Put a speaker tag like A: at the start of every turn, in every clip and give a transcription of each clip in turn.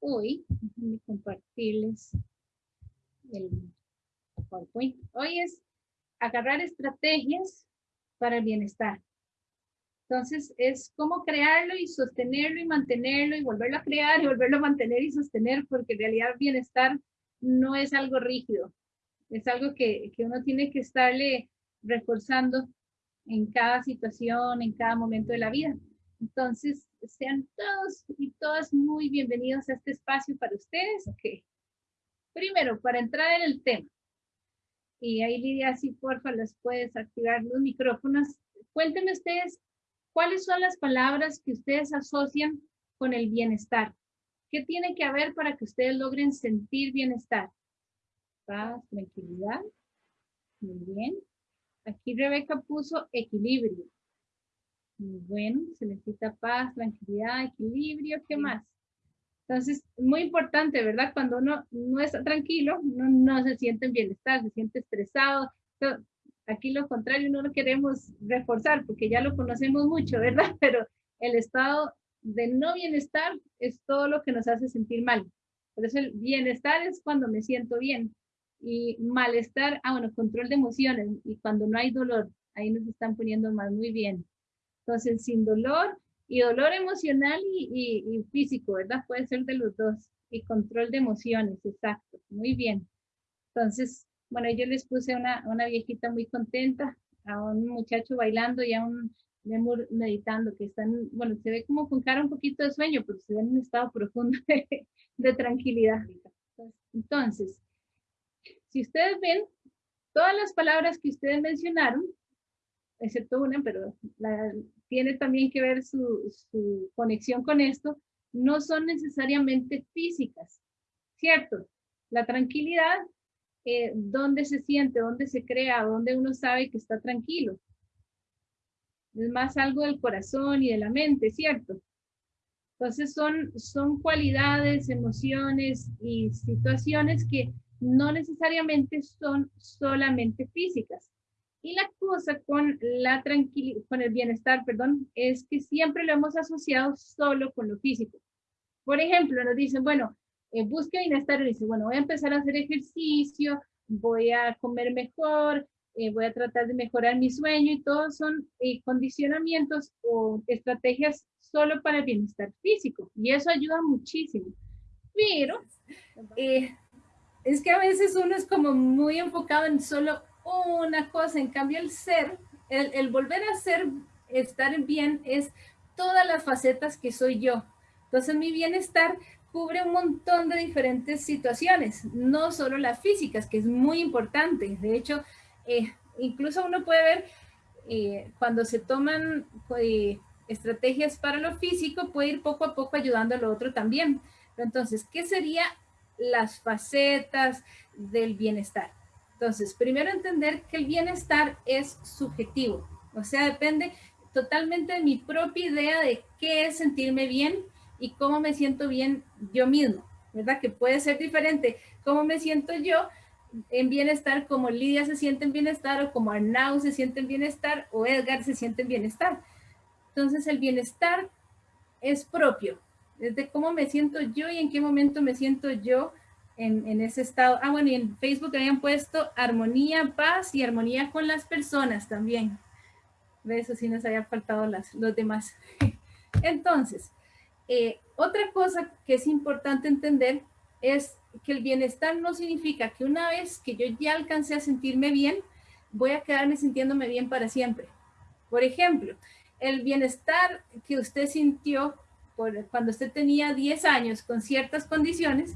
A: hoy, compartirles el. Hoy es agarrar estrategias para el bienestar. Entonces, es cómo crearlo y sostenerlo y mantenerlo y volverlo a crear y volverlo a mantener y sostener, porque en realidad bienestar no es algo rígido. Es algo que, que uno tiene que estarle reforzando en cada situación, en cada momento de la vida. Entonces, sean todos y todas muy bienvenidos a este espacio para ustedes. Primero, para entrar en el tema. Y ahí Lidia, si porfa, les puedes activar los micrófonos. Cuéntenme ustedes cuáles son las palabras que ustedes asocian con el bienestar. ¿Qué tiene que haber para que ustedes logren sentir bienestar? Paz, tranquilidad. Muy bien. Aquí Rebeca puso equilibrio. Bueno, se necesita paz, tranquilidad, equilibrio, ¿qué más? Entonces, muy importante, ¿verdad? Cuando uno no está tranquilo, uno no se siente en bienestar, se siente estresado. aquí lo contrario, no lo queremos reforzar porque ya lo conocemos mucho, ¿verdad? Pero el estado de no bienestar es todo lo que nos hace sentir mal. Por eso el bienestar es cuando me siento bien. Y malestar, ah, bueno, control de emociones. Y cuando no hay dolor, ahí nos están poniendo más muy bien. Entonces, sin dolor y dolor emocional y, y, físico, ¿verdad? Puede ser de los dos. Y control de emociones, exacto. Muy bien. Entonces, bueno, yo les puse una, una viejita muy contenta, a un muchacho bailando y a un lemur meditando, que están, bueno, se ve como con cara un poquito de sueño, pero se ve en un estado profundo de, de tranquilidad. Entonces, si ustedes ven, todas las palabras que ustedes mencionaron, excepto una, pero tiene también que ver su, conexión con esto, no son necesariamente físicas, ¿cierto? La tranquilidad, eh, ¿dónde se siente, dónde se crea, dónde uno sabe que está tranquilo? Es más algo del corazón y de la mente, ¿cierto? Entonces son, son cualidades, emociones y situaciones que no necesariamente son solamente físicas. Y la cosa con la con el bienestar, perdón, es que siempre lo hemos asociado solo con lo físico. Por ejemplo, nos dicen, bueno, eh, busque bienestar y dice, bueno, voy a empezar a hacer ejercicio, voy a comer mejor, eh, voy a tratar de mejorar mi sueño y todos son eh, condicionamientos o estrategias solo para el bienestar físico y eso ayuda muchísimo. Pero eh, es que a veces uno es como muy enfocado en solo una cosa, en cambio el ser, el, volver a ser, estar bien es todas las facetas que soy yo. Entonces mi bienestar cubre un montón de diferentes situaciones, no solo las físicas, que es muy importante. De hecho, eh, incluso uno puede ver eh, cuando se toman eh, estrategias para lo físico, puede ir poco a poco ayudando a lo otro también. Entonces, ¿qué sería las facetas del bienestar. Entonces, primero entender que el bienestar es subjetivo, o sea, depende totalmente de mi propia idea de qué es sentirme bien y cómo me siento bien yo mismo, ¿verdad? Que puede ser diferente cómo me siento yo en bienestar, como Lidia se siente en bienestar, o como Arnau se siente en bienestar, o Edgar se siente en bienestar. Entonces, el bienestar es propio, desde cómo me siento yo y en qué momento me siento yo en, ese estado. Ah, bueno, y en Facebook habían puesto armonía, paz y armonía con las personas también. De eso sí nos había faltado las, los demás. Entonces, eh, otra cosa que es importante entender es que el bienestar no significa que una vez que yo ya alcancé a sentirme bien, voy a quedarme sintiéndome bien para siempre. Por ejemplo, el bienestar que usted sintió cuando usted tenía 10 años con ciertas condiciones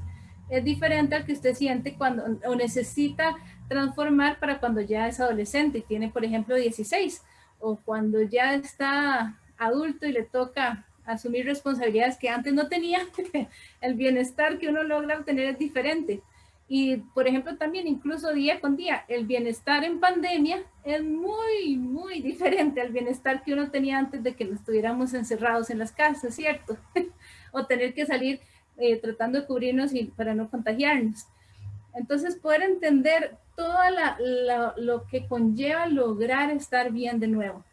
A: es diferente al que usted siente cuando o necesita transformar para cuando ya es adolescente y tiene, por ejemplo, 16 o cuando ya está adulto y le toca asumir responsabilidades que antes no tenía, el bienestar que uno logra obtener es diferente. Y, por ejemplo, también incluso día con día, el bienestar en pandemia es muy, muy diferente al bienestar que uno tenía antes de que nos estuviéramos encerrados en las casas, ¿cierto? o tener que salir eh, tratando de cubrirnos y, para no contagiarnos. Entonces, poder entender todo lo que conlleva lograr estar bien de nuevo.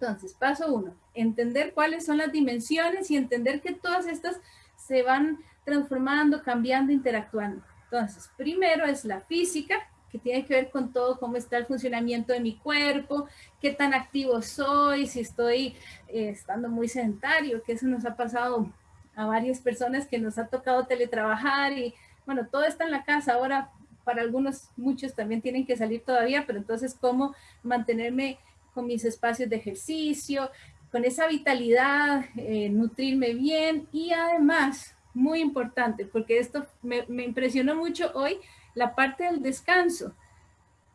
A: Entonces, paso uno, entender cuáles son las dimensiones y entender que todas estas se van transformando, cambiando, interactuando. Entonces, primero es la física, que tiene que ver con todo, cómo está el funcionamiento de mi cuerpo, qué tan activo soy, si estoy eh, estando muy sedentario, que eso nos ha pasado a varias personas que nos ha tocado teletrabajar y bueno, todo está en la casa. Ahora para algunos, muchos también tienen que salir todavía, pero entonces cómo mantenerme con mis espacios de ejercicio, con esa vitalidad, eh, nutrirme bien y además, muy importante, porque esto me, me impresionó mucho hoy, la parte del descanso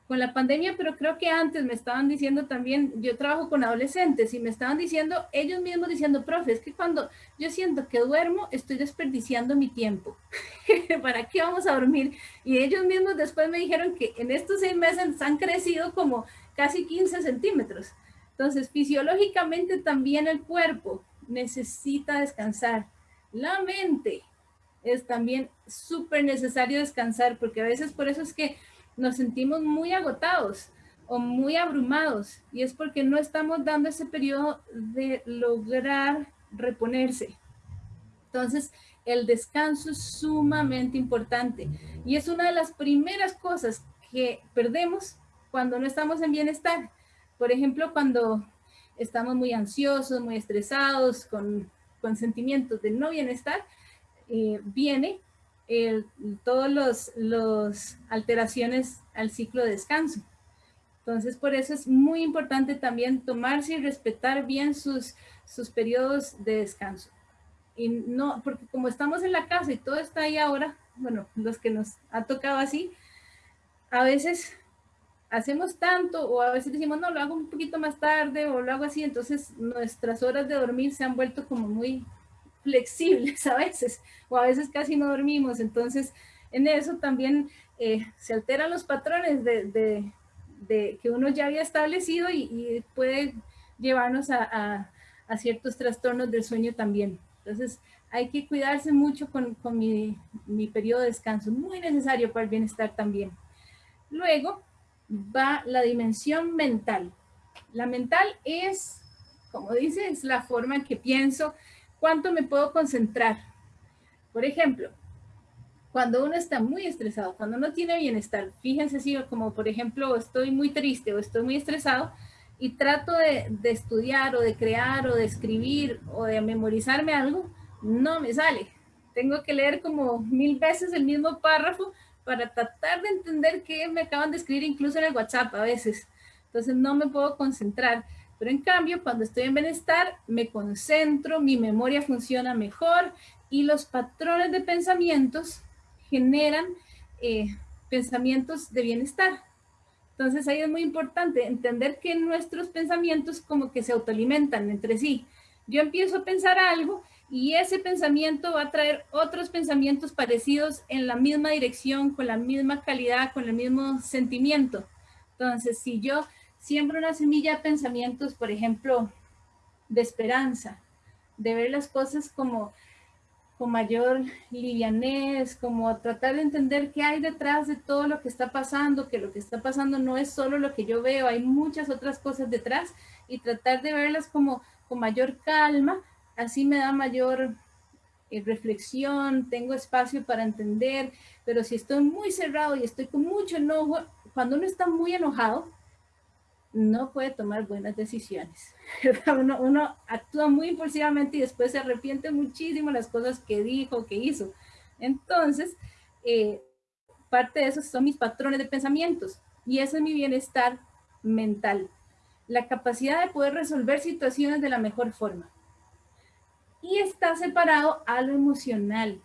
A: con la pandemia, pero creo que antes me estaban diciendo también, yo trabajo con adolescentes y me estaban diciendo, ellos mismos diciendo, profe, es que cuando yo siento que duermo, estoy desperdiciando mi tiempo. ¿Para qué vamos a dormir? Y ellos mismos después me dijeron que en estos seis meses han crecido como casi 15 centímetros. Entonces, fisiológicamente también el cuerpo necesita descansar. La mente es también súper necesario descansar, porque a veces por eso es que nos sentimos muy agotados o muy abrumados y es porque no estamos dando ese periodo de lograr reponerse. Entonces, el descanso es sumamente importante y es una de las primeras cosas que perdemos cuando no estamos en bienestar. Por ejemplo, cuando estamos muy ansiosos, muy estresados, con, con sentimientos de no bienestar, eh, viene el, todos los, los alteraciones al ciclo de descanso. Entonces, por eso es muy importante también tomarse y respetar bien sus, sus periodos de descanso. Y no, porque como estamos en la casa y todo está ahí ahora, bueno, los que nos ha tocado así, a veces hacemos tanto o a veces decimos, no, lo hago un poquito más tarde o lo hago así, entonces nuestras horas de dormir se han vuelto como muy flexibles a veces, o a veces casi no dormimos. Entonces, en eso también eh, se alteran los patrones de, que uno ya había establecido y, puede llevarnos a, ciertos trastornos del sueño también. Entonces, hay que cuidarse mucho con, mi, periodo de descanso, muy necesario para el bienestar también. Luego va la dimensión mental. La mental es, como dice, es la forma en que pienso, ¿Cuánto me puedo concentrar? Por ejemplo, cuando uno está muy estresado, cuando no tiene bienestar, fíjense si como por ejemplo estoy muy triste o estoy muy estresado y trato de, de, estudiar o de crear o de escribir o de memorizarme algo, no me sale. Tengo que leer como mil veces el mismo párrafo para tratar de entender qué me acaban de escribir incluso en el WhatsApp a veces. Entonces no me puedo concentrar. En cambio, cuando estoy en bienestar, me concentro, mi memoria funciona mejor y los patrones de pensamientos generan eh, pensamientos de bienestar. Entonces ahí es muy importante entender que nuestros pensamientos como que se autoalimentan entre sí. Yo empiezo a pensar algo y ese pensamiento va a traer otros pensamientos parecidos en la misma dirección, con la misma calidad, con el mismo sentimiento. Entonces, si yo siembra una semilla de pensamientos, por ejemplo, de esperanza, de ver las cosas como con mayor livianez, como tratar de entender qué hay detrás de todo lo que está pasando, que lo que está pasando no es solo lo que yo veo, hay muchas otras cosas detrás y tratar de verlas como con mayor calma, así me da mayor eh, reflexión, tengo espacio para entender, pero si estoy muy cerrado y estoy con mucho enojo, cuando uno está muy enojado, no puede tomar buenas decisiones. Uno, actúa muy impulsivamente y después se arrepiente muchísimo las cosas que dijo, que hizo. Entonces, eh, parte de esos son mis patrones de pensamientos y eso es mi bienestar mental. La capacidad de poder resolver situaciones de la mejor forma. Y está separado a lo emocional,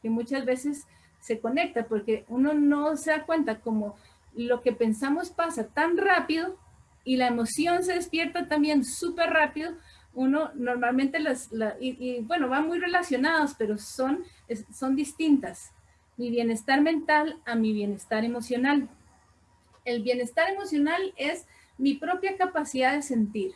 A: que muchas veces se conecta porque uno no se da cuenta como lo que pensamos pasa tan rápido y la emoción se despierta también súper rápido, uno normalmente las, y, bueno, van muy relacionados, pero son, son distintas. Mi bienestar mental a mi bienestar emocional. El bienestar emocional es mi propia capacidad de sentir.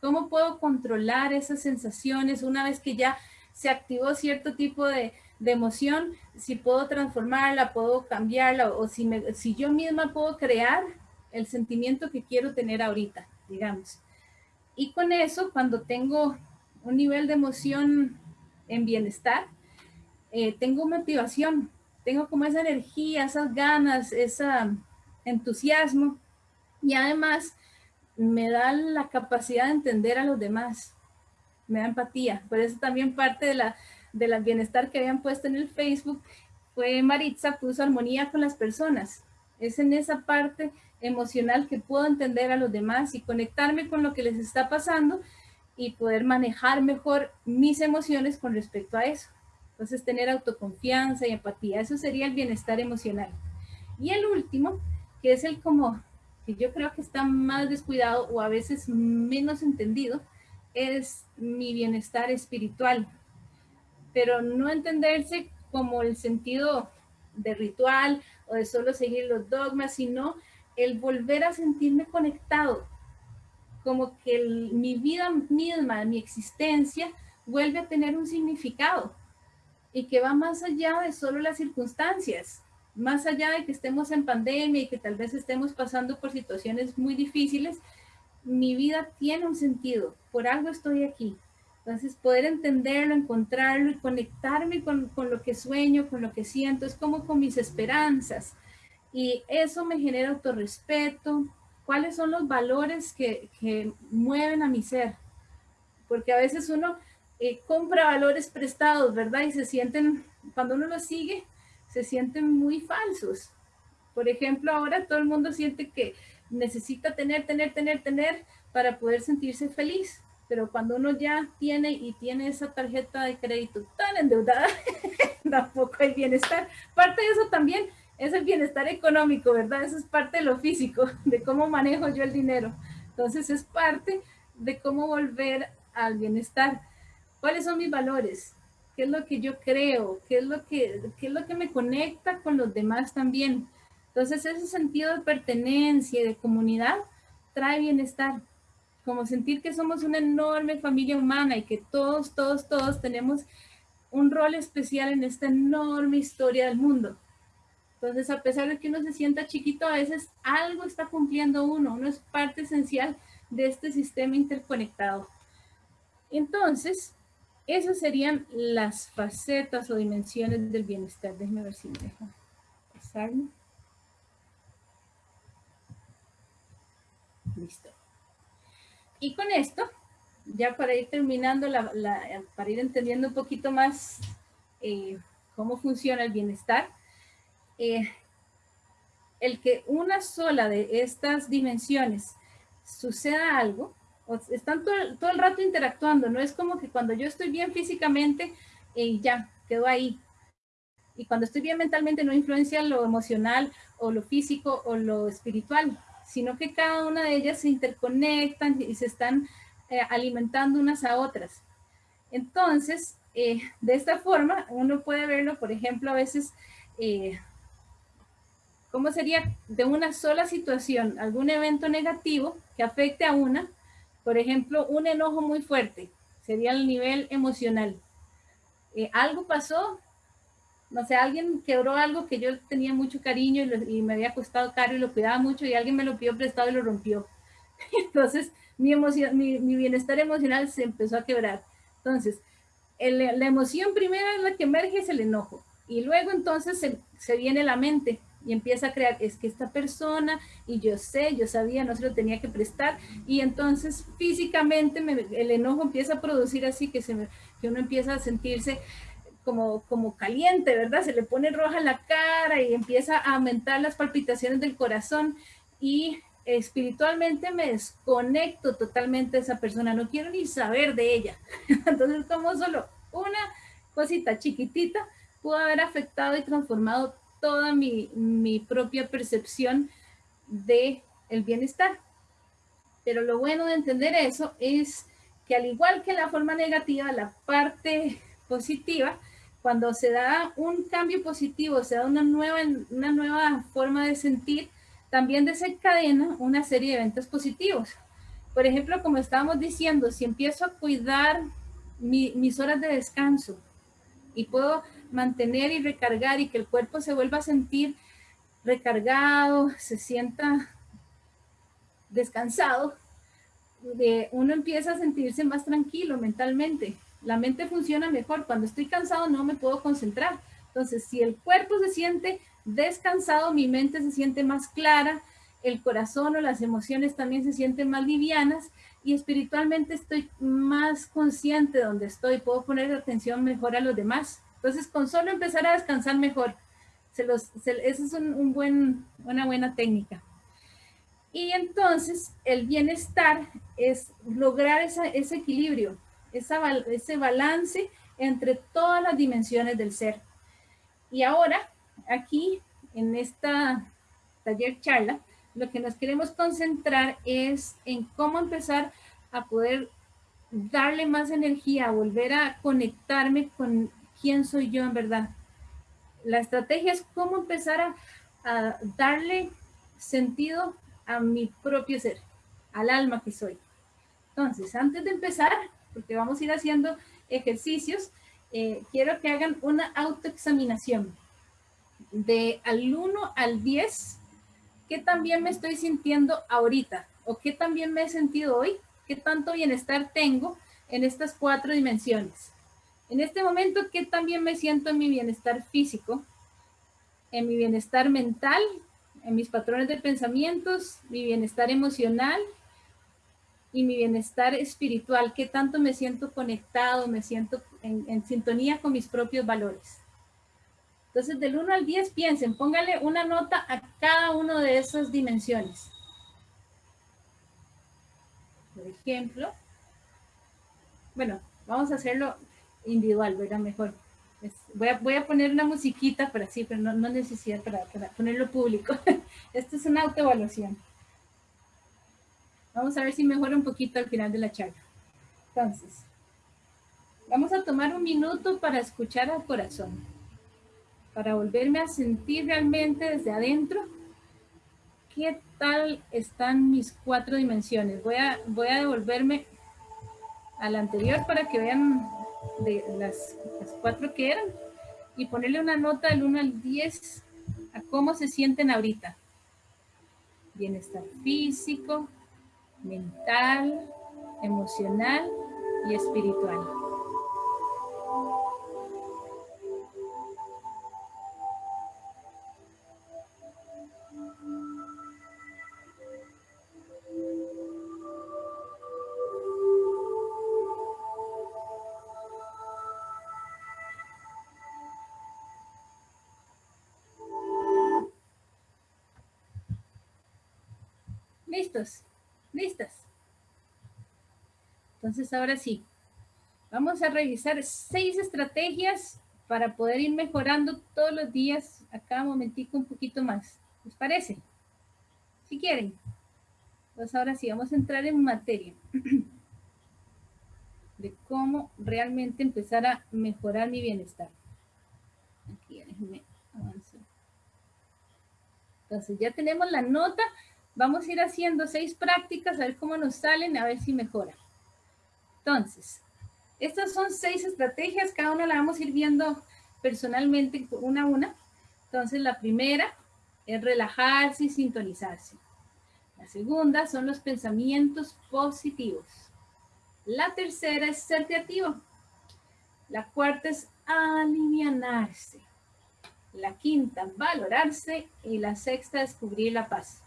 A: ¿Cómo puedo controlar esas sensaciones una vez que ya se activó cierto tipo de, de emoción? Si puedo transformarla, puedo cambiarla, o si, me, si yo misma puedo crear el sentimiento que quiero tener ahorita, digamos. Y con eso, cuando tengo un nivel de emoción en bienestar, eh, tengo motivación, tengo como esa energía, esas ganas, ese entusiasmo y además me da la capacidad de entender a los demás, me da empatía. Por eso también parte de la, de la bienestar que habían puesto en el Facebook fue Maritza, puso armonía con las personas. Es en esa parte emocional que puedo entender a los demás y conectarme con lo que les está pasando y poder manejar mejor mis emociones con respecto a eso. Entonces, tener autoconfianza y empatía, eso sería el bienestar emocional. Y el último, que es el como, que yo creo que está más descuidado o a veces menos entendido, es mi bienestar espiritual. Pero no entenderse como el sentido de ritual o de solo seguir los dogmas, sino el volver a sentirme conectado, como que mi vida misma, mi existencia, vuelve a tener un significado y que va más allá de solo las circunstancias, más allá de que estemos en pandemia y que tal vez estemos pasando por situaciones muy difíciles, mi vida tiene un sentido, por algo estoy aquí. Entonces, poder entenderlo, encontrarlo y conectarme con, con lo que sueño, con lo que siento, es como con mis esperanzas, y eso me genera autorrespeto. ¿Cuáles son los valores que, que mueven a mi ser? Porque a veces uno eh, compra valores prestados, ¿verdad? Y se sienten, cuando uno los sigue, se sienten muy falsos. Por ejemplo, ahora todo el mundo siente que necesita tener, tener, tener, tener para poder sentirse feliz. Pero cuando uno ya tiene y tiene esa tarjeta de crédito tan endeudada, tampoco hay bienestar. Parte de eso también es el bienestar económico, ¿verdad? Eso es parte de lo físico, de cómo manejo yo el dinero. Entonces es parte de cómo volver al bienestar. ¿Cuáles son mis valores? ¿Qué es lo que yo creo? ¿Qué es lo que, qué es lo que me conecta con los demás también? Entonces ese sentido de pertenencia y de comunidad trae bienestar. Como sentir que somos una enorme familia humana y que todos, todos, todos tenemos un rol especial en esta enorme historia del mundo. Entonces, a pesar de que uno se sienta chiquito, a veces algo está cumpliendo uno, uno es parte esencial de este sistema interconectado. Entonces, esas serían las facetas o dimensiones del bienestar. Déjeme ver si me deja pasarme. Listo. Y con esto, ya para ir terminando, para ir entendiendo un poquito más eh, cómo funciona el bienestar, eh, el que una sola de estas dimensiones suceda algo, están todo, el rato interactuando, no es como que cuando yo estoy bien físicamente y ya, quedo ahí. Y cuando estoy bien mentalmente no influencia lo emocional o lo físico o lo espiritual, sino que cada una de ellas se interconectan y se están eh, alimentando unas a otras. Entonces, eh, de esta forma, uno puede verlo, por ejemplo, a veces ¿Cómo sería de una sola situación, algún evento negativo que afecte a una? Por ejemplo, un enojo muy fuerte, sería el nivel emocional. Eh, algo pasó, no sé, alguien quebró algo que yo tenía mucho cariño y, me había costado caro y lo cuidaba mucho y alguien me lo pidió prestado y lo rompió. Entonces, mi, bienestar emocional se empezó a quebrar. Entonces, la emoción primera es la que emerge, es el enojo. Y luego entonces se viene la mente y empieza a crear, es que esta persona, y yo sé, yo sabía, no se lo tenía que prestar, y entonces físicamente el enojo empieza a producir así que, se que uno empieza a sentirse como, como caliente, ¿verdad? Se le pone roja la cara y empieza a aumentar las palpitaciones del corazón y espiritualmente me desconecto totalmente de esa persona, no quiero ni saber de ella. Entonces como solo una cosita chiquitita pudo haber afectado y transformado toda mi, propia percepción de el bienestar. Pero lo bueno de entender eso es que al igual que la forma negativa, la parte positiva, cuando se da un cambio positivo, se da una nueva, una nueva forma de sentir, también desencadena una serie de eventos positivos. Por ejemplo, como estábamos diciendo, si empiezo a cuidar mis horas de descanso y puedo mantener y recargar y que el cuerpo se vuelva a sentir recargado, se sienta descansado, de, uno empieza a sentirse más tranquilo mentalmente. la mente funciona mejor. Cuando estoy cansado no me puedo concentrar. Entonces, si el cuerpo se siente descansado, mi mente se siente más clara, el corazón o las emociones también se sienten más livianas y espiritualmente estoy más consciente de donde estoy, puedo poner atención mejor a los demás. Entonces, con solo empezar a descansar mejor, se los, esa es un, buen, una buena técnica. Y entonces, el bienestar es lograr ese equilibrio, ese balance entre todas las dimensiones del ser. Y ahora, aquí, en esta taller charla, lo que nos queremos concentrar es en cómo empezar a poder darle más energía, volver a conectarme con quién soy yo en verdad. La estrategia es cómo empezar a, darle sentido a mi propio ser, al alma que soy. Entonces, antes de empezar, porque vamos a ir haciendo ejercicios, eh, quiero que hagan una autoexaminación de al 1 al 10, ¿qué también me estoy sintiendo ahorita? ¿O qué también me he sentido hoy? ¿Qué tanto bienestar tengo en estas cuatro dimensiones? En este momento, ¿qué también me siento en mi bienestar físico? En mi bienestar mental, en mis patrones de pensamientos, mi bienestar emocional, y mi bienestar espiritual, qué tanto me siento conectado, me siento en, sintonía con mis propios valores. Entonces, del 1 al 10, piensen, póngale una nota a cada una de esas dimensiones. Por ejemplo, bueno, vamos a hacerlo individual, ¿verdad? Mejor. voy, a, voy, a, poner una musiquita para sí, pero no, no necesidad para, para ponerlo público. Esto es una autoevaluación. Vamos a ver si mejora un poquito al final de la charla. Entonces, vamos a tomar un minuto para escuchar al corazón, para volverme a sentir realmente desde adentro qué tal están mis cuatro dimensiones. Voy a, voy a devolverme al anterior para que vean de las, cuatro que eran y ponerle una nota del 1 al 10 a cómo se sienten ahorita. Bienestar físico, mental, emocional y espiritual. ¿Listos? ¿Listas? Entonces, ahora sí, vamos a revisar seis estrategias para poder ir mejorando todos los días, a cada momentico un poquito más. ¿Les parece? Si quieren. Pues ahora sí, vamos a entrar en materia de cómo realmente empezar a mejorar mi bienestar. Aquí, déjenme avanzar. Entonces, ya tenemos la nota Vamos a ir haciendo seis prácticas, a ver cómo nos salen, a ver si mejora. Entonces, estas son seis estrategias, cada una la vamos a ir viendo personalmente una a una. Entonces, la primera es relajarse y sintonizarse. La segunda son los pensamientos positivos. La tercera es ser creativo. La cuarta es alivianarse. La quinta, valorarse. Y la sexta, descubrir la paz.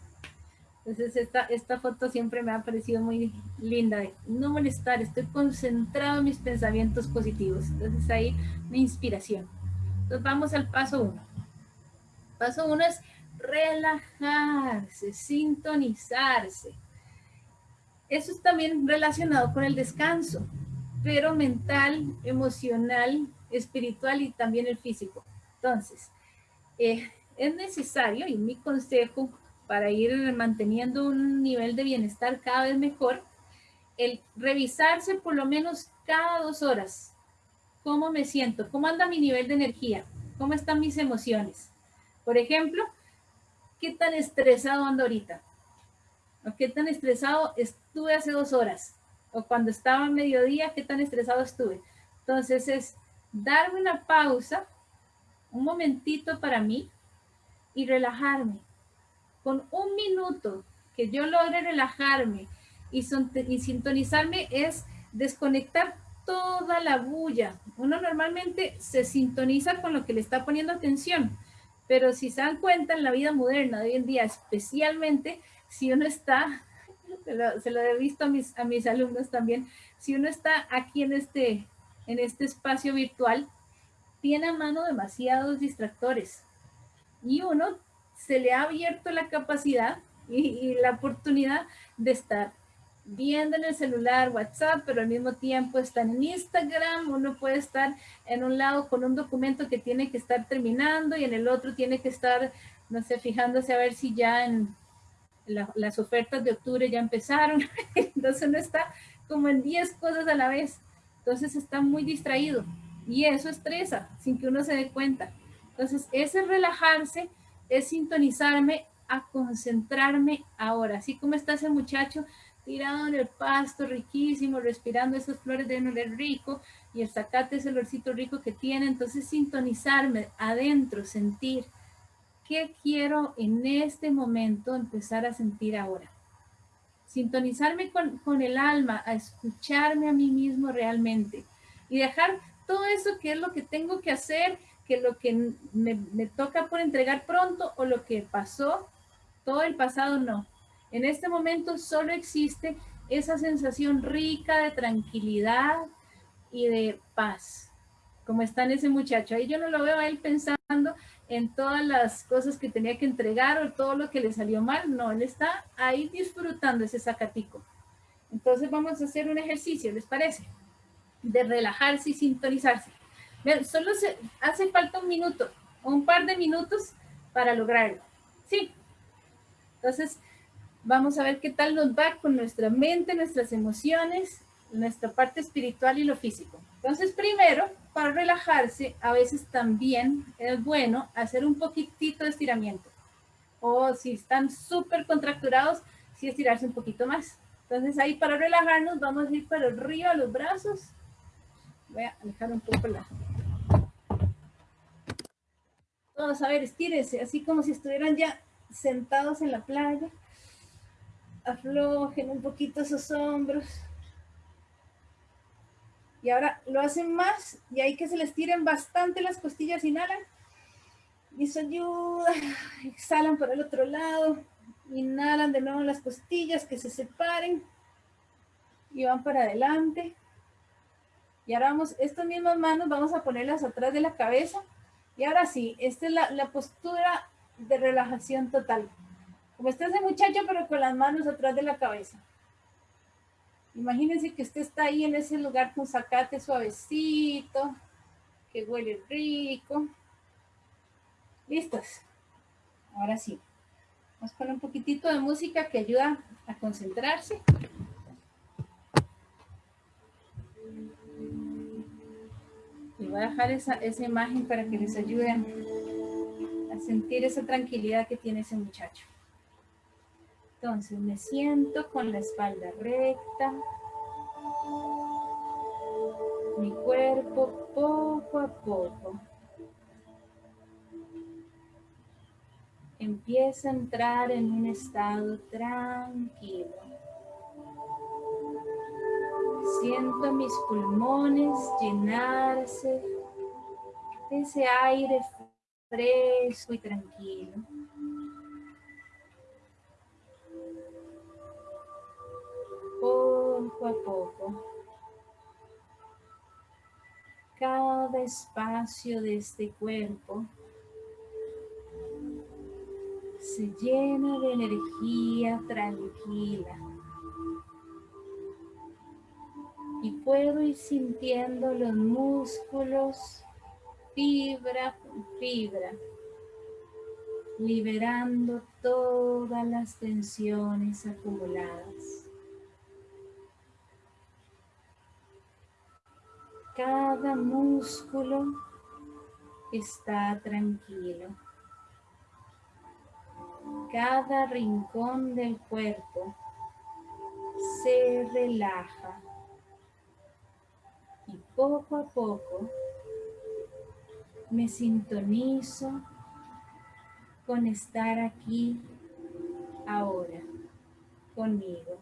A: Entonces esta, esta foto siempre me ha parecido muy linda, no molestar, estoy concentrado en mis pensamientos positivos. Entonces ahí mi inspiración. Entonces vamos al paso uno. Paso uno es relajarse, sintonizarse. Eso es también relacionado con el descanso, pero mental, emocional, espiritual y también el físico. Entonces, eh, es necesario, y mi consejo para ir manteniendo un nivel de bienestar cada vez mejor, el revisarse por lo menos cada dos horas. ¿Cómo me siento? ¿Cómo anda mi nivel de energía? ¿Cómo están mis emociones? Por ejemplo, ¿qué tan estresado ando ahorita? ¿O qué tan estresado estuve hace dos horas? O cuando estaba a mediodía, ¿qué tan estresado estuve? Entonces es darme una pausa, un momentito para mí y relajarme con un minuto que yo logre relajarme y, sintonizarme es desconectar toda la bulla. Uno normalmente se sintoniza con lo que le está poniendo atención, pero si se dan cuenta en la vida moderna de hoy en día, especialmente si uno está, se lo, he visto a mis, a mis alumnos también, si uno está aquí en este, en este espacio virtual, tiene a mano demasiados distractores y uno se le ha abierto la capacidad y, la oportunidad de estar viendo en el celular WhatsApp, pero al mismo tiempo está en Instagram, uno puede estar en un lado con un documento que tiene que estar terminando y en el otro tiene que estar, no sé, fijándose a ver si ya en las ofertas de octubre ya empezaron, entonces uno está como en 10 cosas a la vez, entonces está muy distraído y eso estresa sin que uno se dé cuenta. Entonces ese relajarse es sintonizarme a concentrarme ahora, así como está ese muchacho tirado en el pasto riquísimo, respirando esas flores de oler rico y el zacate es el olorcito rico que tiene, entonces sintonizarme adentro, sentir qué quiero en este momento empezar a sentir ahora. Sintonizarme con, con el alma, a escucharme a mí mismo realmente y dejar todo eso que es lo que tengo que hacer, que lo que me, toca por entregar pronto o lo que pasó, todo el pasado no. En este momento solo existe esa sensación rica de tranquilidad y de paz, como está en ese muchacho. Ahí yo no lo veo a él pensando en todas las cosas que tenía que entregar o todo lo que le salió mal. No, él está ahí disfrutando ese sacatico. Entonces vamos a hacer un ejercicio, ¿les parece? De relajarse y sintonizarse. Solo se, hace falta un minuto un par de minutos para lograrlo. Sí. Entonces, vamos a ver qué tal nos va con nuestra mente, nuestras emociones, nuestra parte espiritual y lo físico. Entonces, primero, para relajarse, a veces también es bueno hacer un poquitito de estiramiento. O si están súper contracturados, sí estirarse un poquito más. Entonces ahí para relajarnos vamos a ir para arriba los brazos. Voy a alejar un poco la... Todos a ver, estírense, así como si estuvieran ya sentados en la playa aflojen un poquito esos hombros. Y ahora lo hacen más y hay que se les tiren bastante las costillas, inhalan. Y eso ayuda. Exhalan por el otro lado. Inhalan de nuevo las costillas que se separen. Y van para adelante. Y ahora vamos, estas mismas manos vamos a ponerlas atrás de la cabeza. Y ahora sí, esta es la, la postura de relajación total. Como está ese muchacho, pero con las manos atrás de la cabeza. Imagínense que usted está ahí en ese lugar con zacate suavecito, que huele rico. ¿Listos? Ahora sí. Vamos poner un poquitito de música que ayuda a concentrarse. Voy a dejar esa, esa imagen para que les ayude a sentir esa tranquilidad que tiene ese muchacho. Entonces me siento con la espalda recta. Mi cuerpo poco a poco empieza a entrar en un estado tranquilo. Siento mis pulmones llenarse de ese aire fresco y tranquilo. poco a poco. Cada espacio de este cuerpo se llena de energía tranquila. Y puedo ir sintiendo los músculos fibra fibra, liberando todas las tensiones acumuladas. cada músculo está tranquilo. Cada rincón del cuerpo se relaja. Poco a poco me sintonizo con estar aquí ahora conmigo.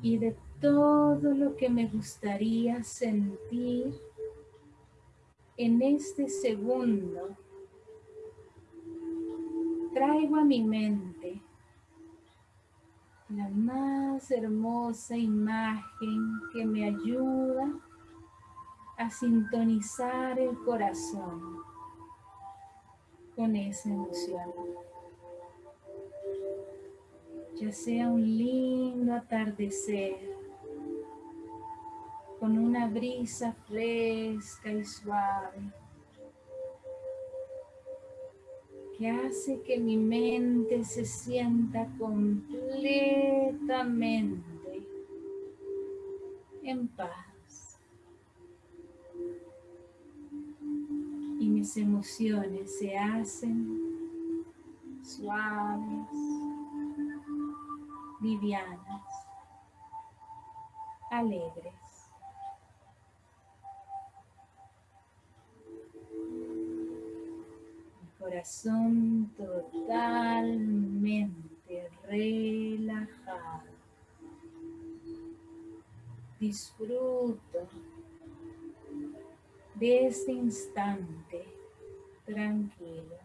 A: Y de todo lo que me gustaría sentir en este segundo. Traigo a mi mente la más hermosa imagen que me ayuda a sintonizar el corazón con esa emoción. Ya sea un lindo atardecer, con una brisa fresca y suave, que hace que mi mente se sienta completamente en paz. mis emociones se hacen suaves, livianas, alegres. Corazón totalmente relajado. Disfruto de este instante tranquilo.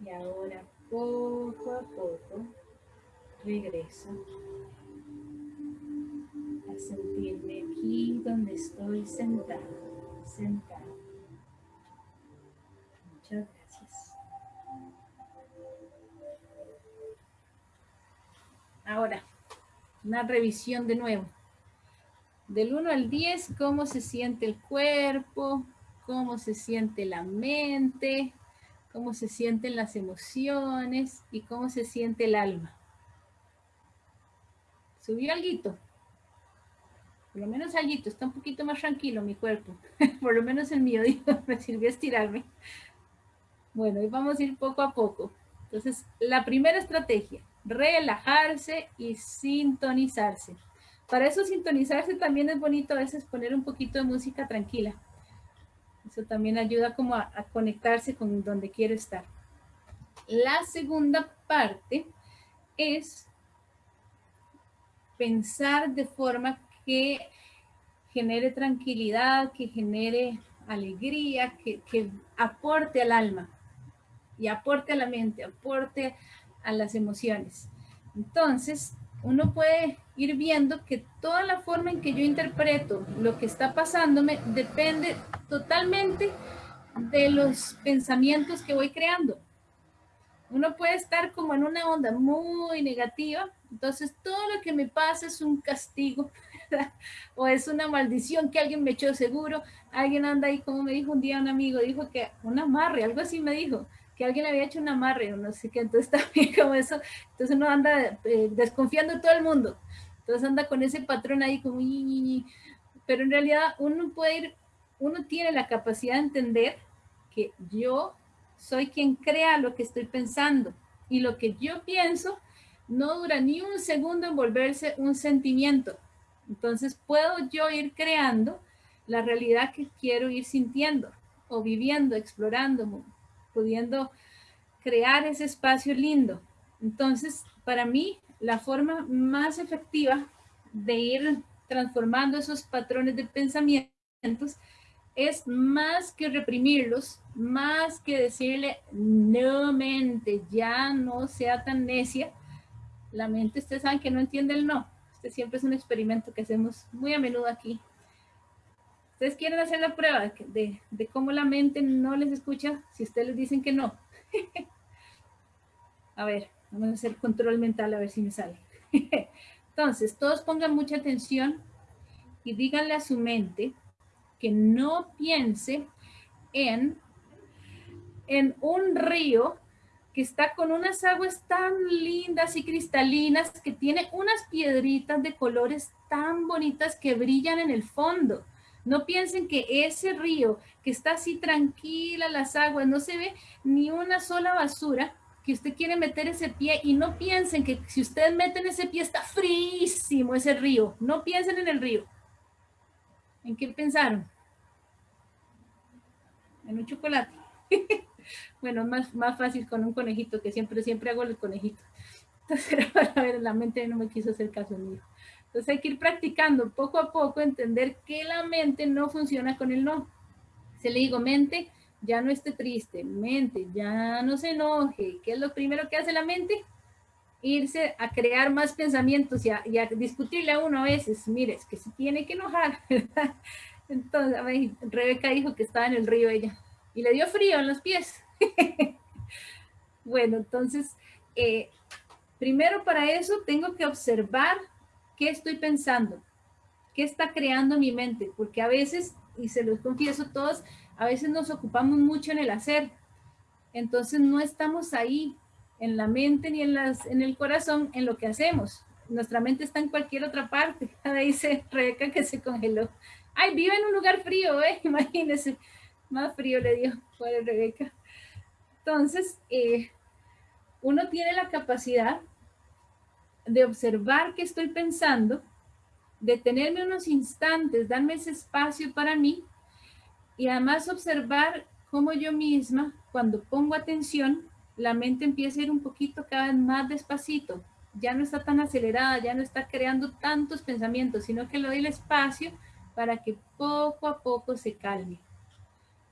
A: Y ahora poco a poco regreso a sentirme aquí donde estoy sentado, sentado. Muchas gracias. Ahora, una revisión de nuevo. Del 1 al 10, cómo se siente el cuerpo, cómo se siente la mente, cómo se sienten las emociones y cómo se siente el alma. ¿Subió algo? Por lo menos algo, está un poquito más tranquilo mi cuerpo. Por lo menos el mío, me sirvió estirarme. Bueno, y vamos a ir poco a poco. Entonces, la primera estrategia, relajarse y sintonizarse. Para eso sintonizarse también es bonito a veces poner un poquito de música tranquila. Eso también ayuda como a, conectarse con donde quiero estar. La segunda parte es pensar de forma que genere tranquilidad, que genere alegría, que, que, aporte al alma y aporte a la mente, aporte a las emociones. Entonces, uno puede ir viendo que toda la forma en que yo interpreto lo que está pasándome depende totalmente de los pensamientos que voy creando. Uno puede estar como en una onda muy negativa, entonces todo lo que me pasa es un castigo o es una maldición que alguien me echó seguro, alguien anda ahí, como me dijo un día un amigo, dijo que un amarre, algo así me dijo, que alguien había hecho un amarre o no sé qué, entonces también como eso, entonces uno anda eh, desconfiando de todo el mundo, entonces anda con ese patrón ahí como, pero en realidad uno puede ir, uno tiene la capacidad de entender que yo soy quien crea lo que estoy pensando y lo que yo pienso no dura ni un segundo en volverse un sentimiento. Entonces puedo yo ir creando la realidad que quiero ir sintiendo o viviendo, explorando, pudiendo crear ese espacio lindo. Entonces, para mí, la forma más efectiva de ir transformando esos patrones de pensamientos es más que reprimirlos, más que decirle, no mente, ya no sea tan necia. La mente, ustedes saben que no entiende el no. Este siempre es un experimento que hacemos muy a menudo aquí. Ustedes quieren hacer la prueba de, de cómo la mente no les escucha si ustedes les dicen que no. a ver, vamos a hacer control mental a ver si me sale. Entonces, todos pongan mucha atención y díganle a su mente que no piense en, en un río que está con unas aguas tan lindas y cristalinas, que tiene unas piedritas de colores tan bonitas que brillan en el fondo. No piensen que ese río que está así tranquila, las aguas, no se ve ni una sola basura, que usted quiere meter ese pie y no piensen que si ustedes meten ese pie está frísimo ese río. No piensen en el río. ¿En qué pensaron? En un chocolate. bueno, más, más fácil con un conejito, que siempre, siempre hago el conejito. Entonces, a ver, la mente no me quiso hacer caso mío. Entonces hay que ir practicando poco a poco, entender que la mente no funciona con el no. Se le digo, mente, ya no esté triste, mente, ya no se enoje. ¿Qué es lo primero que hace la mente? Irse a crear más pensamientos y a, discutirle a uno a veces, mire, es que se tiene que enojar, Entonces, Rebeca dijo que estaba en el río ella y le dio frío en los pies. bueno, entonces, eh, primero para eso tengo que observar qué estoy pensando, qué está creando mi mente, porque a veces, y se los confieso todos, a veces nos ocupamos mucho en el hacer, entonces no estamos ahí en la mente ni en, las, en el corazón en lo que hacemos. Nuestra mente está en cualquier otra parte. Ahí dice Rebeca que se congeló. Ay, vive en un lugar frío, ¿eh? Imagínense. Más frío le dio por Rebeca. Entonces, eh, uno tiene la capacidad de observar qué estoy pensando, detenerme unos instantes, darme ese espacio para mí y además observar cómo yo misma, cuando pongo atención, la mente empieza a ir un poquito cada vez más despacito. Ya no está tan acelerada, ya no está creando tantos pensamientos, sino que le doy el espacio para que poco a poco se calme.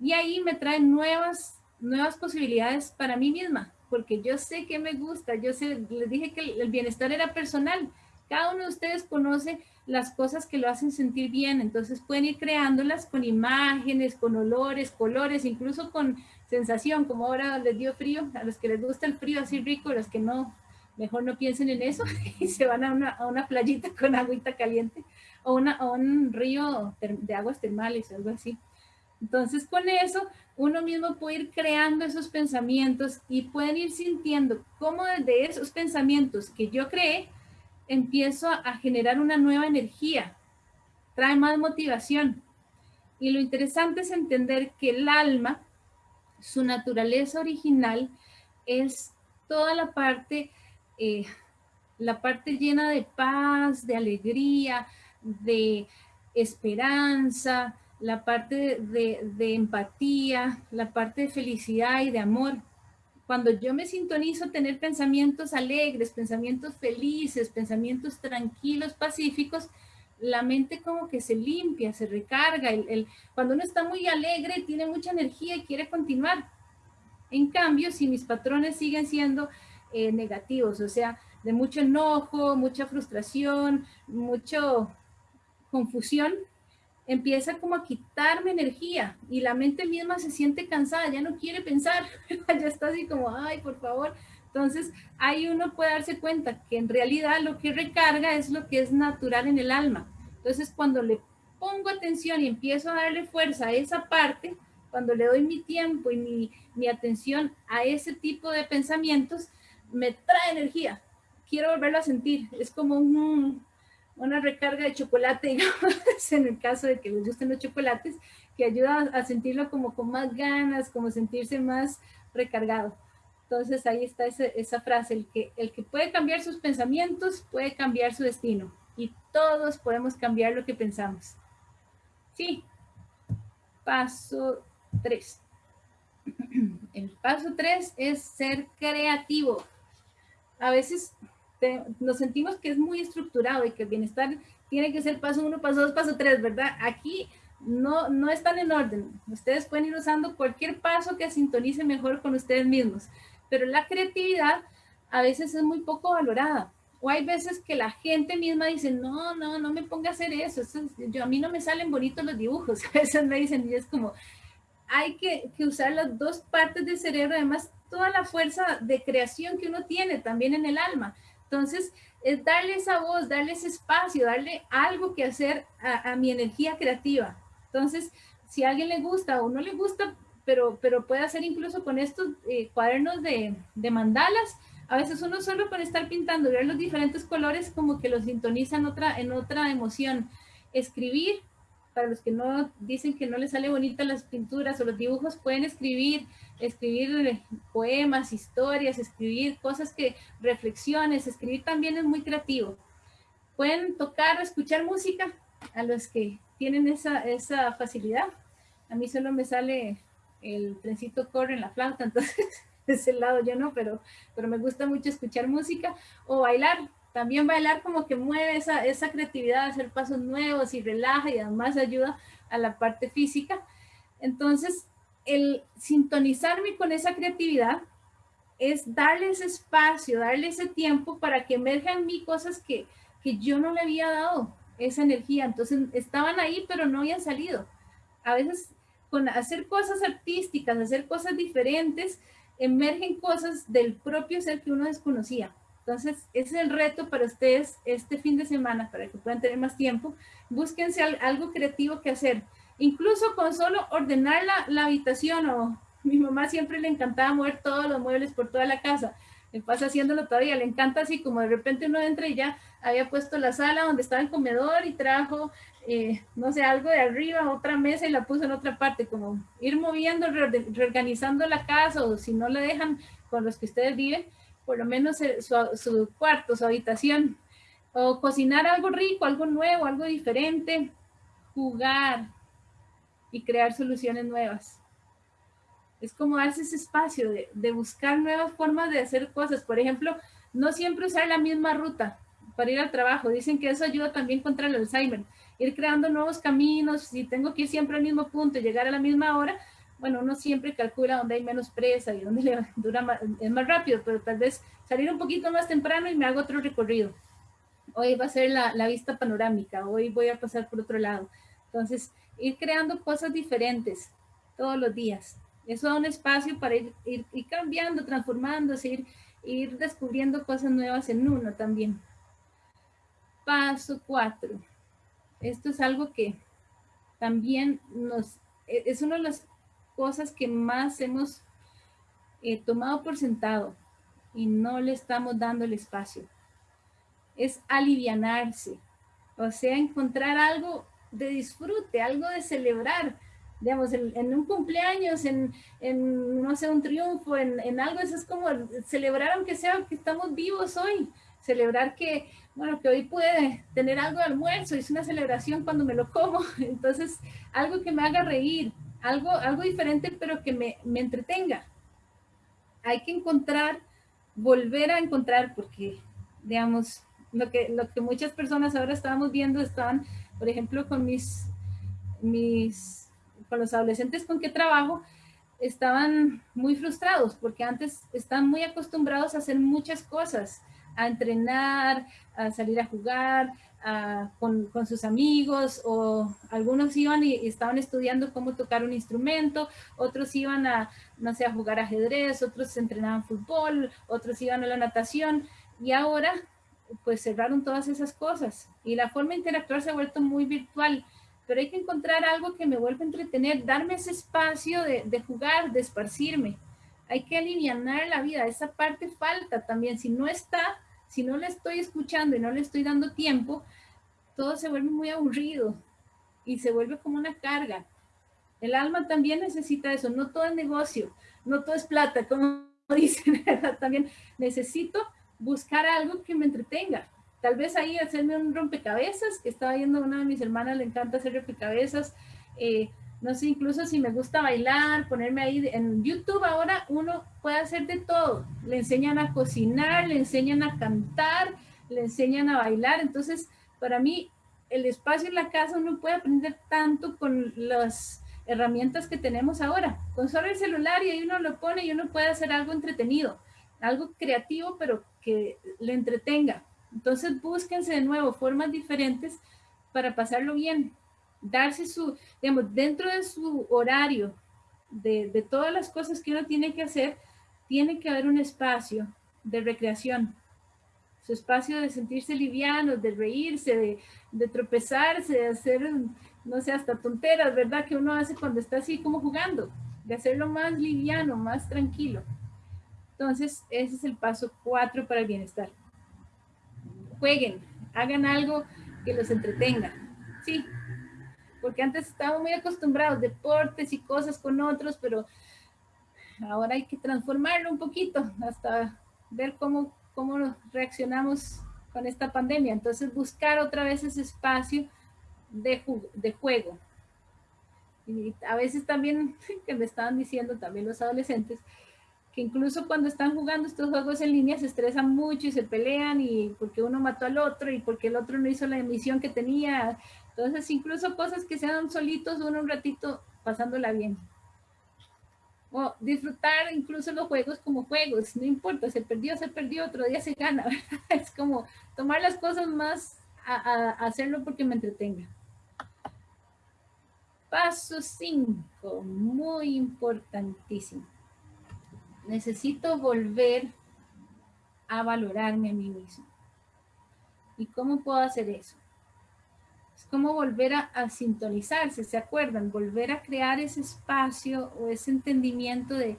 A: Y ahí me traen nuevas, nuevas posibilidades para mí misma, porque yo sé que me gusta, yo sé, les dije que el bienestar era personal. Cada uno de ustedes conoce las cosas que lo hacen sentir bien, entonces pueden ir creándolas con imágenes, con olores, colores, incluso con sensación, como ahora les dio frío, a los que les gusta el frío así rico, a los que no, mejor no piensen en eso y se van a una, a una playita con agüita caliente o, una, o un río de aguas termales, algo así. Entonces con eso uno mismo puede ir creando esos pensamientos y pueden ir sintiendo cómo desde esos pensamientos que yo creé, empiezo a generar una nueva energía, trae más motivación. Y lo interesante es entender que el alma, su naturaleza original, es toda la parte, eh, la parte llena de paz, de alegría, de esperanza, la parte de, empatía, la parte de felicidad y de amor cuando yo me sintonizo tener pensamientos alegres, pensamientos felices, pensamientos tranquilos, pacíficos, la mente como que se limpia, se recarga. El, cuando uno está muy alegre, tiene mucha energía y quiere continuar. En cambio, si mis patrones siguen siendo eh, negativos, o sea, de mucho enojo, mucha frustración, mucha confusión, empieza como a quitarme energía y la mente misma se siente cansada, ya no quiere pensar, ya está así como, ay, por favor. Entonces, ahí uno puede darse cuenta que en realidad lo que recarga es lo que es natural en el alma. Entonces, cuando le pongo atención y empiezo a darle fuerza a esa parte, cuando le doy mi tiempo y mi, mi atención a ese tipo de pensamientos, me trae energía. Quiero volverlo a sentir. Es como un, una recarga de chocolate, en el caso de que les gusten los chocolates, que ayuda a sentirlo como con más ganas, como sentirse más recargado. Entonces ahí está esa, frase, el que, el que puede cambiar sus pensamientos puede cambiar su destino y todos podemos cambiar lo que pensamos. Sí, paso 3. El paso 3 es ser creativo. A veces nos sentimos que es muy estructurado y que el bienestar tiene que ser paso uno, paso dos, paso tres, ¿verdad? Aquí no, no están en orden. Ustedes pueden ir usando cualquier paso que sintonice mejor con ustedes mismos, pero la creatividad a veces es muy poco valorada. O hay veces que la gente misma dice, no, no, no me ponga a hacer eso, yo, a mí no me salen bonitos los dibujos. A veces me dicen, y es como, hay que, que usar las dos partes del cerebro, además toda la fuerza de creación que uno tiene también en el alma. Entonces, es darle esa voz, darle ese espacio, darle algo que hacer a, mi energía creativa. Entonces, si a alguien le gusta o no le gusta, pero, pero puede hacer incluso con estos eh, cuadernos de, mandalas, a veces uno solo con estar pintando, ver los diferentes colores como que los sintoniza en otra, en otra emoción. Escribir, para los que no dicen que no les sale bonita las pinturas o los dibujos, pueden escribir, escribir poemas, historias, escribir cosas que, reflexiones, escribir también es muy creativo. Pueden tocar, escuchar música a los que tienen esa, esa facilidad. A mí solo me sale el trencito corre en la flauta, entonces ese lado yo no, pero, pero me gusta mucho escuchar música o bailar. También bailar como que mueve esa, esa creatividad, hacer pasos nuevos y relaja y además ayuda a la parte física. Entonces, el sintonizarme con esa creatividad es darle ese espacio, darle ese tiempo para que emerjan en mí cosas que, que yo no le había dado esa energía. Entonces estaban ahí, pero no habían salido. A veces con hacer cosas artísticas, hacer cosas diferentes, emergen cosas del propio ser que uno desconocía. Entonces, ese es el reto para ustedes este fin de semana, para que puedan tener más tiempo. Búsquense algo creativo que hacer. Incluso con solo ordenar la, habitación o mi mamá siempre le encantaba mover todos los muebles por toda la casa. Me pasa haciéndolo todavía, le encanta así como de repente uno entra y ya había puesto la sala donde estaba el comedor y trajo, eh, no sé, algo de arriba, otra mesa y la puso en otra parte, como ir moviendo, reorganizando la casa o si no la dejan con los que ustedes viven, por lo menos eh, su, su cuarto, su habitación, o cocinar algo rico, algo nuevo, algo diferente, jugar y crear soluciones nuevas es como darse ese espacio de, de, buscar nuevas formas de hacer cosas. Por ejemplo, no siempre usar la misma ruta para ir al trabajo. Dicen que eso ayuda también contra el Alzheimer. Ir creando nuevos caminos, si tengo que ir siempre al mismo punto llegar a la misma hora, bueno, uno siempre calcula dónde hay menos presa y dónde le dura más, es más rápido, pero tal vez salir un poquito más temprano y me hago otro recorrido. Hoy va a ser la, la vista panorámica, hoy voy a pasar por otro lado. Entonces, ir creando cosas diferentes todos los días. Eso da un espacio para ir, ir, ir cambiando, transformándose, ir, ir descubriendo cosas nuevas en uno también. Paso cuatro. Esto es algo que también nos, e, es una de las cosas que más hemos eh, tomado por sentado y no le estamos dando el espacio. Es alivianarse, o sea, encontrar algo de disfrute, algo de celebrar, digamos, en, un cumpleaños, en, en, no sé, un triunfo, en, en, algo, eso es como celebrar aunque sea que estamos vivos hoy, celebrar que, bueno, que hoy puede tener algo de almuerzo, es una celebración cuando me lo como, entonces algo que me haga reír, algo, algo diferente pero que me, me entretenga. Hay que encontrar, volver a encontrar, porque, digamos, lo que, lo que muchas personas ahora estábamos viendo estaban, por ejemplo, con mis, mis con los adolescentes con que trabajo, estaban muy frustrados porque antes están muy acostumbrados a hacer muchas cosas, a entrenar, a salir a jugar, a, con, con, sus amigos, o algunos iban y, y, estaban estudiando cómo tocar un instrumento, otros iban a, no sé, a jugar ajedrez, otros entrenaban fútbol, otros iban a la natación, y ahora pues cerraron todas esas cosas, y la forma de interactuar se ha vuelto muy virtual, pero hay que encontrar algo que me vuelva a entretener, darme ese espacio de, de jugar, de esparcirme. Hay que aliviar la vida, esa parte falta también. Si no está, si no le estoy escuchando y no le estoy dando tiempo, todo se vuelve muy aburrido y se vuelve como una carga. El alma también necesita eso, no todo es negocio, no todo es plata, como dicen, también necesito buscar algo que me entretenga, Tal vez ahí hacerme un rompecabezas, que estaba viendo una de mis hermanas, le encanta hacer rompecabezas. Eh, no sé, incluso si me gusta bailar, ponerme ahí en YouTube ahora uno puede hacer de todo. Le enseñan a cocinar, le enseñan a cantar, le enseñan a bailar. Entonces, para mí, el espacio en la casa uno puede aprender tanto con las herramientas que tenemos ahora. Con solo el celular y ahí uno lo pone y uno puede hacer algo entretenido, algo creativo, pero que le entretenga. Entonces búsquense de nuevo formas diferentes para pasarlo bien, darse su, digamos, dentro de su horario, de, de todas las cosas que uno tiene que hacer, tiene que haber un espacio de recreación, su espacio de sentirse liviano, de reírse, de, de, tropezarse, de hacer, no sé, hasta tonteras, ¿verdad? Que uno hace cuando está así como jugando, de hacerlo más liviano, más tranquilo. Entonces, ese es el paso cuatro para el bienestar jueguen, hagan algo que los entretenga. Sí, porque antes estábamos muy acostumbrados, deportes y cosas con otros, pero ahora hay que transformarlo un poquito hasta ver cómo, cómo reaccionamos con esta pandemia. Entonces buscar otra vez ese espacio de, de juego. Y a veces también, que me estaban diciendo también los adolescentes, que incluso cuando están jugando estos juegos en línea se estresan mucho y se pelean y porque uno mató al otro y porque el otro no hizo la emisión que tenía. Entonces, incluso cosas que se dan solitos, uno un ratito pasándola bien. O disfrutar incluso los juegos como juegos, no importa, se perdió, se perdió, otro día se gana. Es como tomar las cosas más a, hacerlo porque me entretenga. Paso 5, muy importantísimo. Necesito volver a valorarme a mí mismo. ¿Y cómo puedo hacer eso? Es como volver a, sintonizarse, ¿se acuerdan? Volver a crear ese espacio o ese entendimiento de,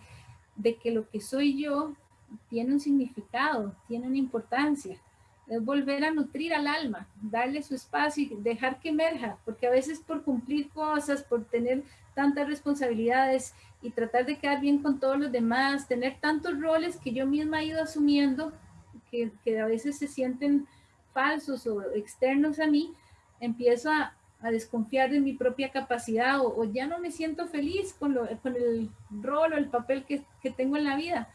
A: que lo que soy yo tiene un significado, tiene una importancia es volver a nutrir al alma, darle su espacio y dejar que emerja, porque a veces por cumplir cosas, por tener tantas responsabilidades y tratar de quedar bien con todos los demás, tener tantos roles que yo misma he ido asumiendo, que a veces se sienten falsos o externos a mí, empiezo a, a desconfiar de mi propia capacidad o, o, ya no me siento feliz con, lo, con el rol o el papel que, que tengo en la vida.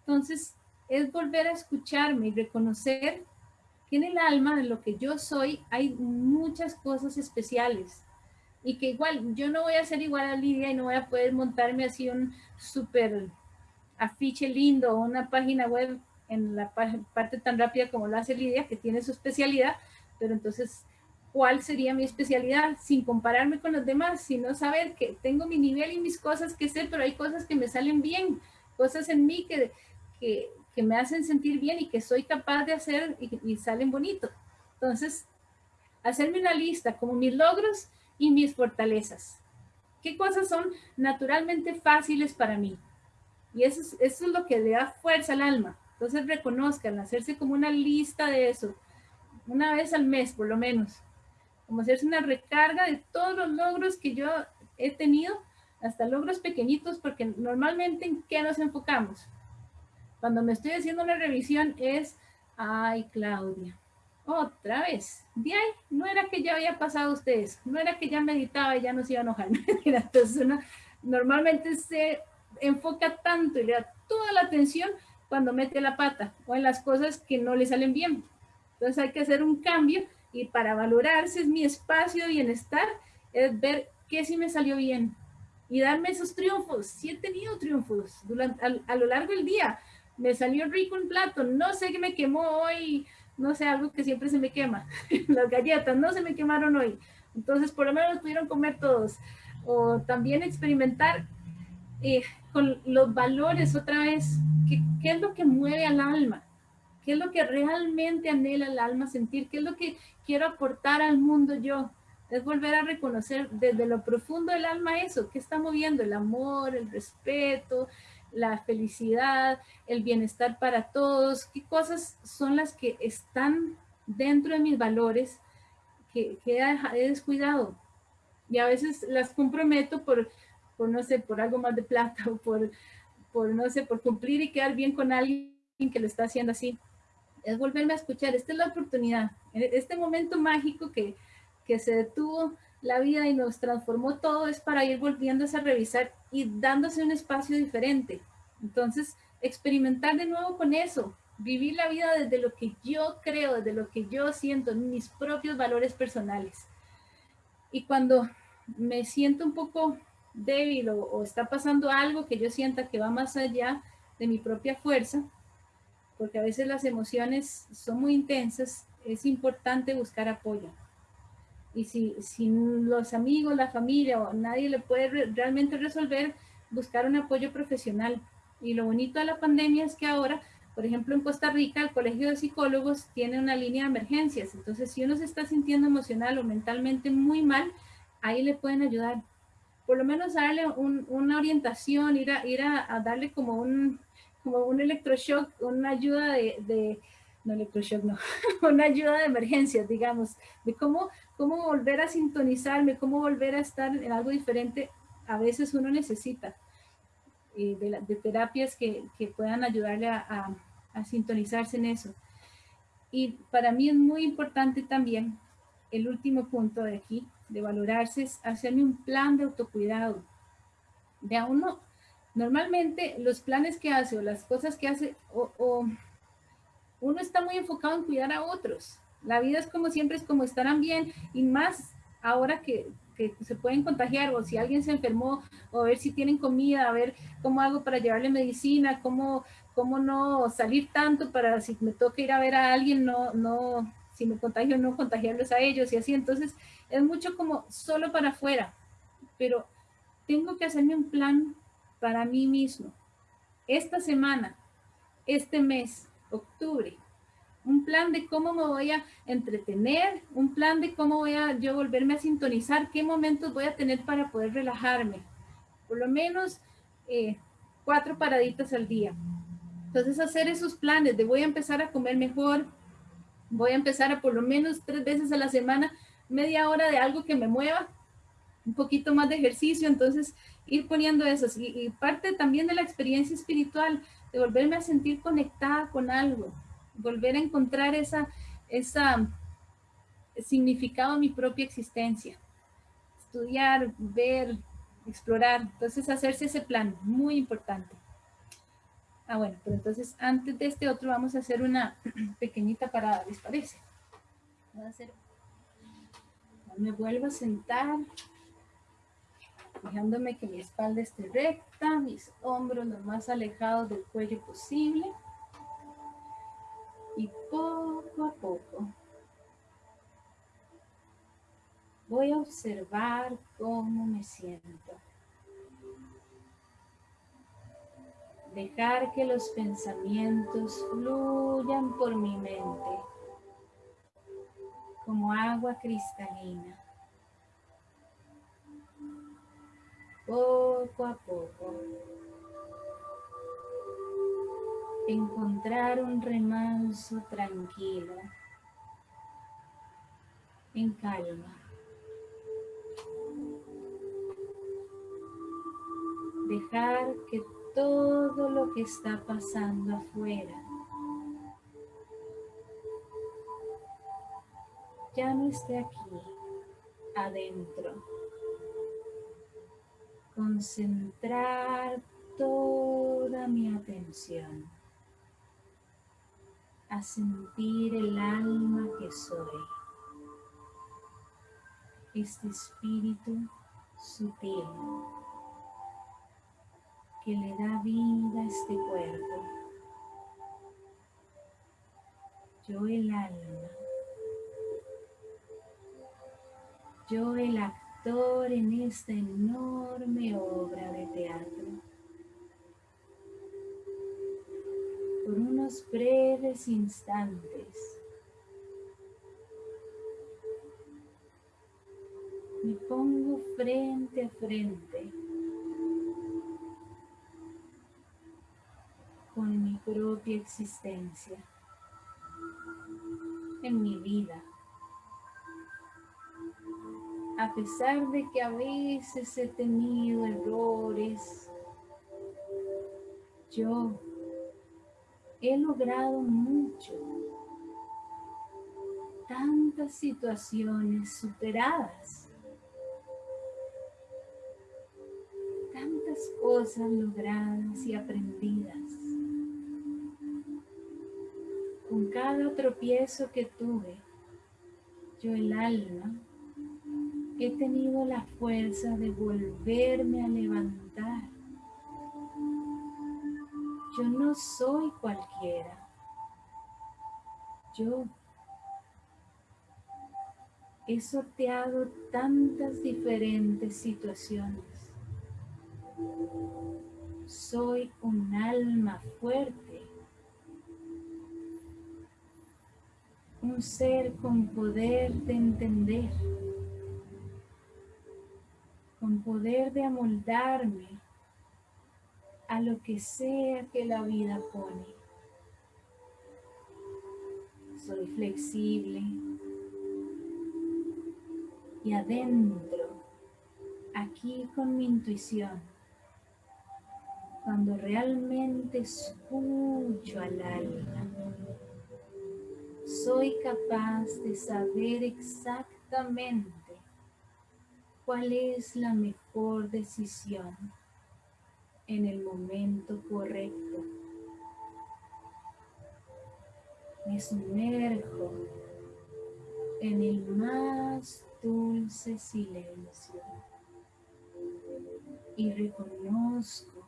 A: Entonces, es volver a escucharme y reconocer en el alma, en lo que yo soy, hay muchas cosas especiales. Y que igual, yo no voy a ser igual a Lidia y no voy a poder montarme así un súper afiche lindo o una página web en la parte tan rápida como lo hace Lidia, que tiene su especialidad, pero entonces, ¿cuál sería mi especialidad? Sin compararme con los demás, sino saber que tengo mi nivel y mis cosas que sé, pero hay cosas que me salen bien, cosas en mí que, que, que me hacen sentir bien y que soy capaz de hacer y, salen bonitos. Entonces, hacerme una lista como mis logros y mis fortalezas. ¿Qué cosas son naturalmente fáciles para mí? Y eso es, eso es lo que le da fuerza al alma. Entonces reconozcan, hacerse como una lista de eso, una vez al mes por lo menos. Como hacerse una recarga de todos los logros que yo he tenido, hasta logros pequeñitos, porque normalmente en qué nos enfocamos cuando me estoy haciendo una revisión es, ay, Claudia, otra vez. De ahí, no era que ya había pasado ustedes, no era que ya meditaba y ya no se iba a enojar. Entonces uno normalmente se enfoca tanto y le da toda la atención cuando mete la pata o en las cosas que no le salen bien. Entonces hay que hacer un cambio y para valorarse es mi espacio de bienestar, es ver qué sí me salió bien y darme esos triunfos. Sí he tenido triunfos durante, a lo largo del día me salió rico un plato, no sé qué me quemó hoy, no sé, algo que siempre se me quema, las galletas no se me quemaron hoy, entonces por lo menos pudieron comer todos, o también experimentar eh, con los valores otra vez, ¿qué, ¿qué es lo que mueve al alma? ¿Qué es lo que realmente anhela el alma sentir? ¿Qué es lo que quiero aportar al mundo yo? Es volver a reconocer desde lo profundo del alma eso, ¿qué está moviendo? El amor, el respeto, la felicidad, el bienestar para todos, qué cosas son las que están dentro de mis valores que, he descuidado. Y a veces las comprometo por, por, no sé, por algo más de plata o por, por, no sé, por cumplir y quedar bien con alguien que lo está haciendo así. Es volverme a escuchar, esta es la oportunidad, este momento mágico que, que se detuvo la vida y nos transformó todo es para ir volviéndose a revisar y dándose un espacio diferente. Entonces, experimentar de nuevo con eso, vivir la vida desde lo que yo creo, desde lo que yo siento, mis propios valores personales. Y cuando me siento un poco débil o, o está pasando algo que yo sienta que va más allá de mi propia fuerza, porque a veces las emociones son muy intensas, es importante buscar apoyo y si, si los amigos, la familia o nadie le puede realmente resolver, buscar un apoyo profesional. Y lo bonito de la pandemia es que ahora, por ejemplo, en Costa Rica, el Colegio de Psicólogos tiene una línea de emergencias. Entonces, si uno se está sintiendo emocional o mentalmente muy mal, ahí le pueden ayudar. Por lo menos darle una orientación, ir a, ir a, darle como un, como un electroshock, una ayuda de, no electroshock, no, una ayuda de emergencias, digamos, de cómo cómo volver a sintonizarme, cómo volver a estar en algo diferente, a veces uno necesita eh, de, terapias que, puedan ayudarle a, sintonizarse en eso. Y para mí es muy importante también, el último punto de aquí, de valorarse, hacerme un plan de autocuidado. De a uno, Normalmente los planes que hace o las cosas que hace, o, uno está muy enfocado en cuidar a otros. La vida es como siempre, es como estarán bien y más ahora que, se pueden contagiar o si alguien se enfermó o ver si tienen comida, a ver cómo hago para llevarle medicina, cómo, cómo no salir tanto para si me toca ir a ver a alguien, no, no, si me contagio, no contagiarlos a ellos y así. Entonces es mucho como solo para afuera, pero tengo que hacerme un plan para mí mismo. Esta semana, este mes, octubre, un plan de cómo me voy a entretener, un plan de cómo voy a yo volverme a sintonizar, qué momentos voy a tener para poder relajarme. Por lo menos eh, cuatro paraditas al día. Entonces hacer esos planes de voy a empezar a comer mejor, voy a empezar a por lo menos tres veces a la semana, media hora de algo que me mueva, un poquito más de ejercicio, entonces ir poniendo eso. Y, parte también de la experiencia espiritual, de volverme a sentir conectada con algo, volver a encontrar esa, esa significado en mi propia existencia. Estudiar, ver, explorar. Entonces, hacerse ese plan, muy importante. Ah, bueno, pero entonces antes de este otro vamos a hacer una pequeñita parada, ¿les parece? Voy a hacer... Me vuelvo a sentar, fijándome que mi espalda esté recta, mis hombros lo más alejados del cuello posible. Y poco a poco voy a observar cómo me siento. Dejar que los pensamientos fluyan por mi mente como agua cristalina. Poco a poco. Encontrar un remanso tranquilo, en calma. Dejar que todo lo que está pasando afuera. Ya no esté aquí, adentro. Concentrar toda mi atención a sentir el alma que soy. Este espíritu sutil que le da vida a este cuerpo. Yo el alma. Yo el actor en esta enorme obra de teatro. Por unos breves instantes. Me pongo frente a frente con mi propia existencia, en mi vida. A pesar de que a veces he tenido errores, yo he logrado mucho. Tantas situaciones superadas. Tantas cosas logradas y aprendidas. con cada tropiezo que tuve, yo el alma, he tenido la fuerza de volverme a levantar. Yo no soy cualquiera. Yo he sorteado tantas diferentes situaciones. Soy un alma fuerte un ser con poder de entender, con poder de amoldarme a lo que sea que la vida pone. Soy flexible y adentro, aquí con mi intuición, cuando realmente escucho al alma, soy capaz de saber exactamente cuál es la mejor decisión en el momento correcto. Me sumerjo en el más dulce silencio y reconozco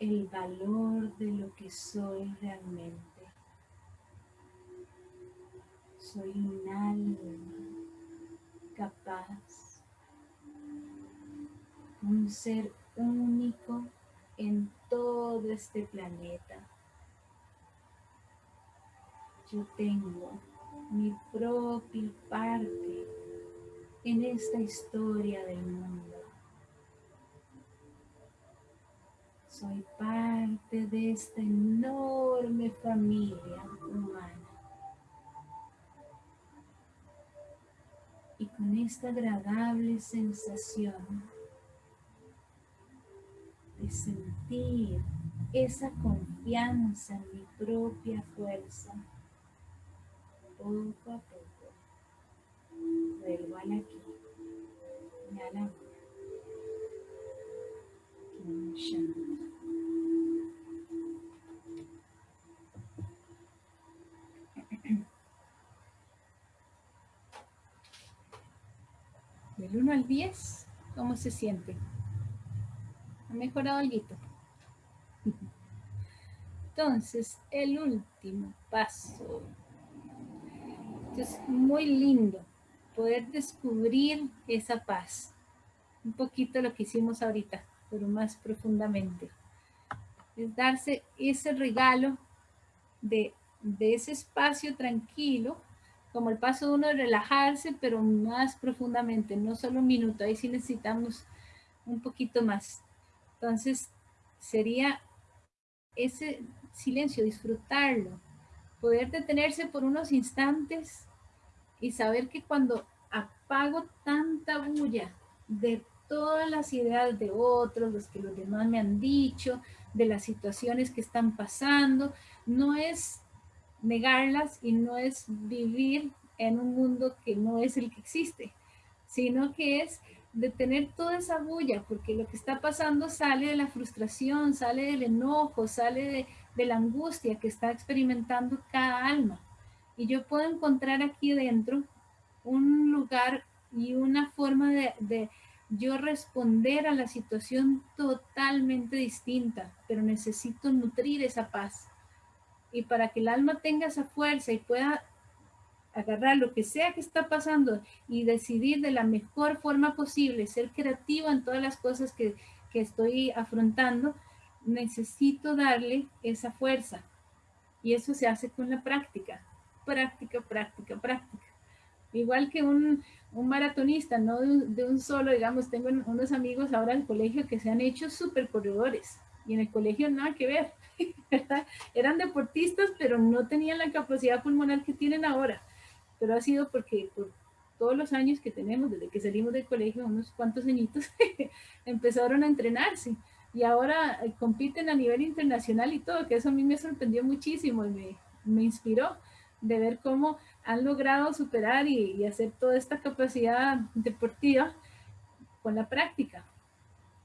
A: el valor de lo que soy realmente. Soy un alma capaz, un ser único en todo este planeta. Yo tengo mi propia parte en esta historia del mundo. Soy parte de esta enorme familia humana. Y con esta agradable sensación de sentir esa confianza en mi propia fuerza, poco a poco vuelvo al aquí y a la Del 1 al 10, ¿cómo se siente? ¿Ha mejorado algo? Entonces, el último paso. Es muy lindo poder descubrir esa paz. Un poquito lo que hicimos ahorita, pero más profundamente. Es darse ese regalo de, de ese espacio tranquilo como el paso uno de relajarse, pero más profundamente, no solo un minuto, ahí sí necesitamos un poquito más. Entonces, sería ese silencio, disfrutarlo, poder detenerse por unos instantes y saber que cuando apago tanta bulla de todas las ideas de otros, los que los demás me han dicho, de las situaciones que están pasando, no es negarlas y no es vivir en un mundo que no es el que existe, sino que es detener toda esa bulla, porque lo que está pasando sale de la frustración, sale del enojo, sale de, la angustia que está experimentando cada alma. Y yo puedo encontrar aquí dentro un lugar y una forma de, de yo responder a la situación totalmente distinta, pero necesito nutrir esa paz y para que el alma tenga esa fuerza y pueda agarrar lo que sea que está pasando y decidir de la mejor forma posible, ser creativa en todas las cosas que, que estoy afrontando, necesito darle esa fuerza. Y eso se hace con la práctica, práctica, práctica, práctica. Igual que un, un maratonista, no de un, solo, digamos, tengo unos amigos ahora en el colegio que se han hecho super corredores y en el colegio nada que ver. Eran deportistas, pero no tenían la capacidad pulmonar que tienen ahora. Pero ha sido porque por todos los años que tenemos, desde que salimos del colegio, unos cuantos añitos, empezaron a entrenarse. Y ahora eh, compiten a nivel internacional y todo, que eso a mí me sorprendió muchísimo y me, me inspiró de ver cómo han logrado superar y, y hacer toda esta capacidad deportiva con la práctica.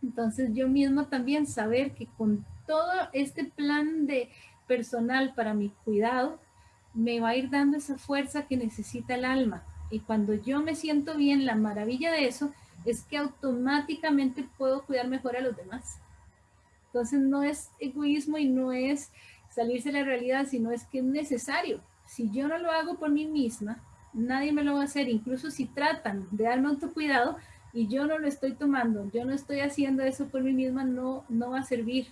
A: Entonces yo mismo también saber que con todo este plan de personal para mi cuidado, me va a ir dando esa fuerza que necesita el alma. Y cuando yo me siento bien, la maravilla de eso es que automáticamente puedo cuidar mejor a los demás. Entonces no es egoísmo y no es salirse de la realidad, sino es que es necesario. Si yo no lo hago por mí misma, nadie me lo va a hacer. Incluso si tratan de darme autocuidado y yo no lo estoy tomando, yo no estoy haciendo eso por mí misma, no, no va a servir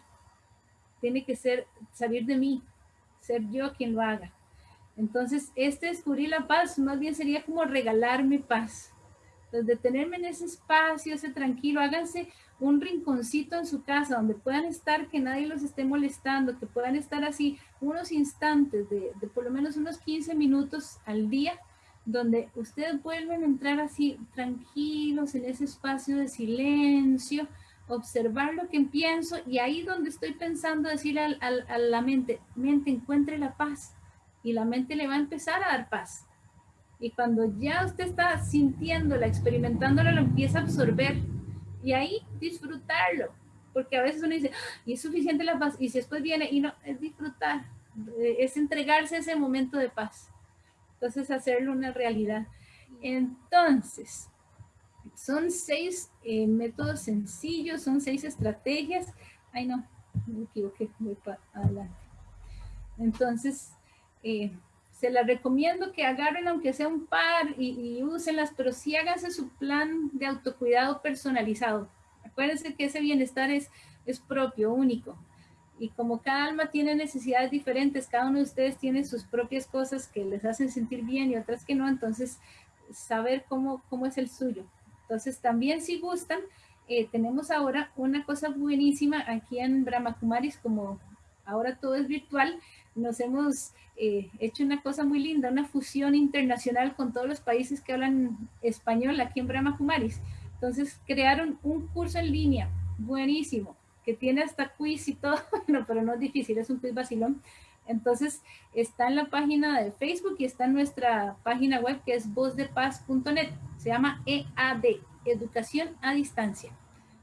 A: tiene que ser salir de mí, ser yo quien lo haga. Entonces, este descubrir la paz más bien sería como regalarme paz. Entonces, detenerme en ese espacio, ese tranquilo, háganse un rinconcito en su casa donde puedan estar, que nadie los esté molestando, que puedan estar así unos instantes de, de por lo menos unos 15 minutos al día, donde ustedes vuelven a entrar así tranquilos en ese espacio de silencio, observar lo que pienso y ahí donde estoy pensando decirle a la mente, mente encuentre la paz y la mente le va a empezar a dar paz. Y cuando ya usted está sintiéndola, experimentándola, lo empieza a absorber y ahí disfrutarlo. porque a veces uno dice, ah, y es suficiente la paz, y si después viene, y no, es disfrutar, eh, es entregarse a ese momento de paz. Entonces, hacerlo una realidad. Entonces, son seis eh, métodos sencillos, son seis estrategias. Ay, no, me equivoqué, voy para adelante. Entonces, eh, se las recomiendo que agarren aunque sea un par y, y úsenlas, pero sí háganse su plan de autocuidado personalizado. Acuérdense que ese bienestar es, es propio, único. Y como cada alma tiene necesidades diferentes, cada uno de ustedes tiene sus propias cosas que les hacen sentir bien y otras que no, entonces saber cómo, cómo es el suyo. Entonces también si gustan, eh, tenemos ahora una cosa buenísima aquí en Brahma Kumaris, como ahora todo es virtual, nos hemos eh, hecho una cosa muy linda, una fusión internacional con todos los países que hablan español aquí en Brahma Kumaris. Entonces crearon un curso en línea buenísimo, que tiene hasta quiz y todo, bueno, pero no es difícil, es un quiz vacilón. Entonces está en la página de Facebook y está en nuestra página web que es vozdepaz.net. Se llama EAD, Educación a Distancia.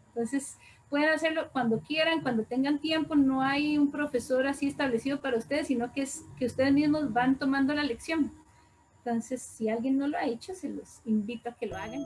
A: Entonces pueden hacerlo cuando quieran, cuando tengan tiempo. No hay un profesor así establecido para ustedes, sino que es que ustedes mismos van tomando la lección. Entonces, si alguien no lo ha hecho, se los invito a que lo hagan.